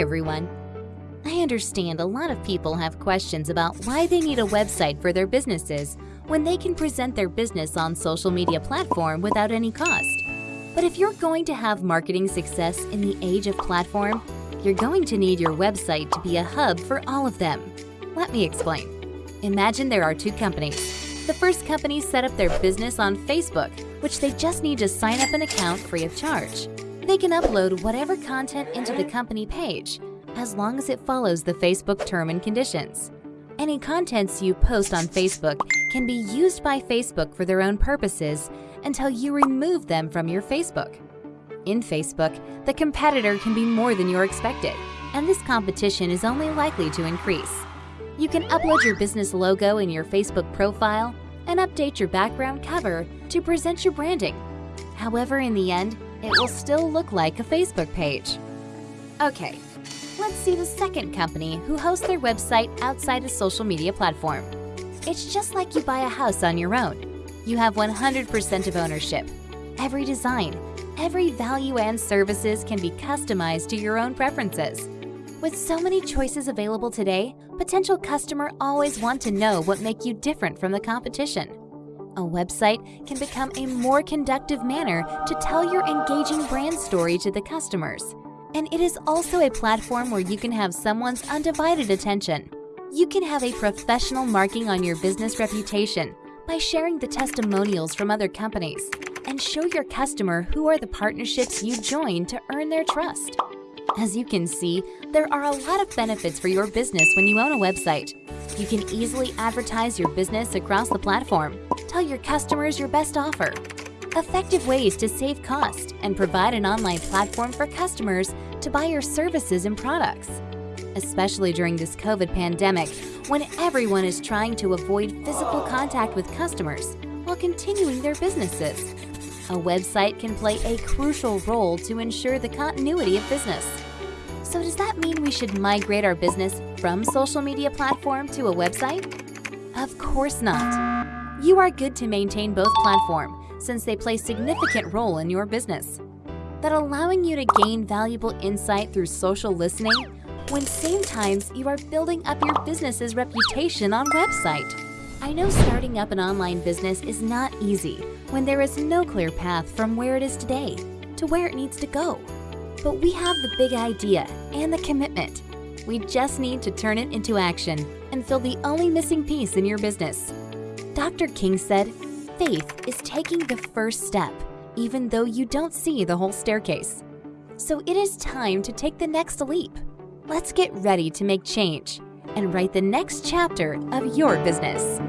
everyone. I understand a lot of people have questions about why they need a website for their businesses when they can present their business on social media platform without any cost. But if you're going to have marketing success in the age of platform, you're going to need your website to be a hub for all of them. Let me explain. Imagine there are two companies. The first company set up their business on Facebook, which they just need to sign up an account free of charge. They can upload whatever content into the company page, as long as it follows the Facebook term and conditions. Any contents you post on Facebook can be used by Facebook for their own purposes until you remove them from your Facebook. In Facebook, the competitor can be more than you're expected, and this competition is only likely to increase. You can upload your business logo in your Facebook profile and update your background cover to present your branding. However, in the end, it will still look like a Facebook page. Okay, let's see the second company who hosts their website outside a social media platform. It's just like you buy a house on your own. You have 100% of ownership. Every design, every value and services can be customized to your own preferences. With so many choices available today, potential customer always want to know what make you different from the competition. A website can become a more conductive manner to tell your engaging brand story to the customers. And it is also a platform where you can have someone's undivided attention. You can have a professional marking on your business reputation by sharing the testimonials from other companies and show your customer who are the partnerships you join to earn their trust. As you can see, there are a lot of benefits for your business when you own a website. You can easily advertise your business across the platform, tell your customers your best offer, effective ways to save cost, and provide an online platform for customers to buy your services and products. Especially during this COVID pandemic, when everyone is trying to avoid physical contact with customers while continuing their businesses. A website can play a crucial role to ensure the continuity of business. So does that mean we should migrate our business from social media platform to a website? Of course not. You are good to maintain both platform since they play significant role in your business. That allowing you to gain valuable insight through social listening when same times you are building up your business's reputation on website. I know starting up an online business is not easy when there is no clear path from where it is today to where it needs to go. But we have the big idea and the commitment. We just need to turn it into action and fill the only missing piece in your business. Dr. King said, faith is taking the first step, even though you don't see the whole staircase. So it is time to take the next leap. Let's get ready to make change and write the next chapter of your business.